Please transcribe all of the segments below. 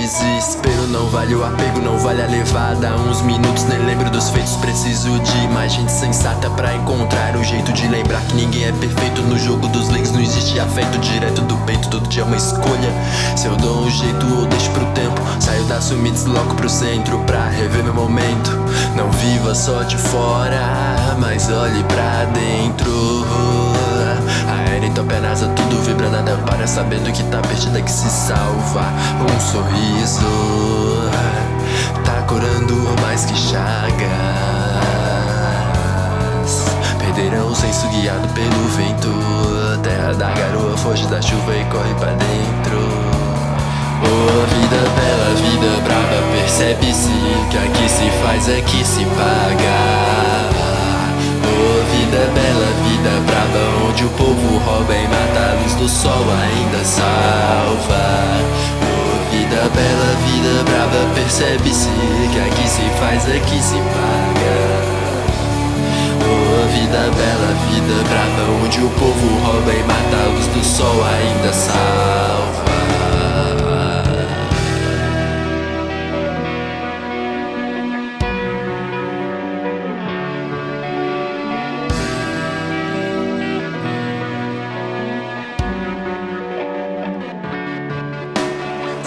desespero Não vale o apego, não vale a levada. Uns minutos nem lembro dos feitos Preciso de mais gente sensata pra encontrar um jeito de lembrar que ninguém é perfeito. No jogo dos links não existe afeto direto do peito Todo dia é uma escolha. Se eu dou um jeito ou deixo pro tempo. Saio da suma e desloco pro centro Pra rever meu momento. Não viva só de fora Mas olhe pra dentro. Aéreo top é nasa, tudo nada para Sabendo que tá perdida que se salva. Um sorriso Tá curando mais que chagas. Perderão o senso guiado pelo vento. Terra da garoa foge da chuva e corre pra dentro. Oh, vida bela, vida brava Percebe-se que aqui se faz é que se paga salva. Oh, vida bela, vida brava Percebe-se que aqui se faz que se paga. Oh, vida bela, vida brava Onde o povo rouba e mata A luz do sol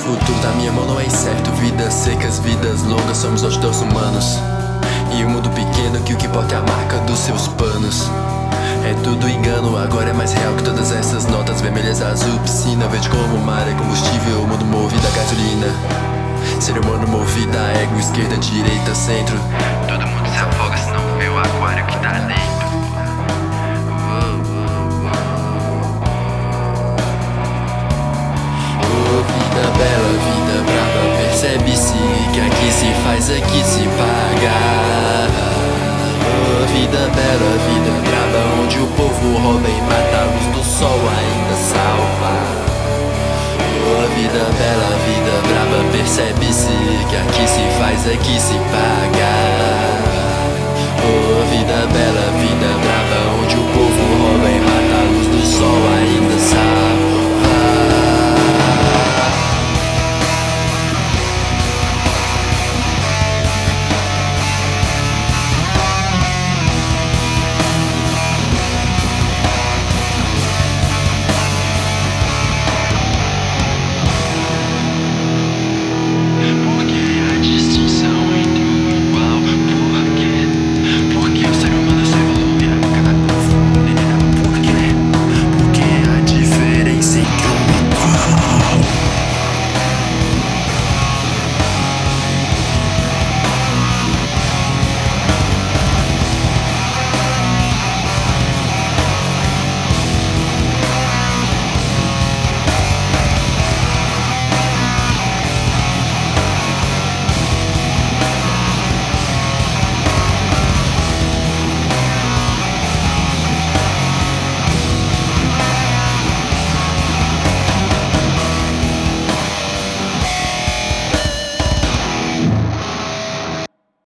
Futuro da minha mão não é incerto. Vidas secas, vidas longas, somos nós dois humanos. E um mundo pequeno que o que importa é a marca dos seus panos. É tudo engano, agora é mais real que todas essas notas Vermelhas, azul, piscina, verde como o mar é combustível O mundo movido a gasolina. Ser humano movido a ego, esquerda, direita, centro. Todo mundo se afoga se não vê o aquário que tá dentro que se faz, aqui se paga. Oh, vida bela, vida brava, onde o povo rouba e mata, a luz do sol ainda salva. Oh, vida bela, vida brava, percebe-se que aqui se faz, aqui se paga. Oh, vida bela.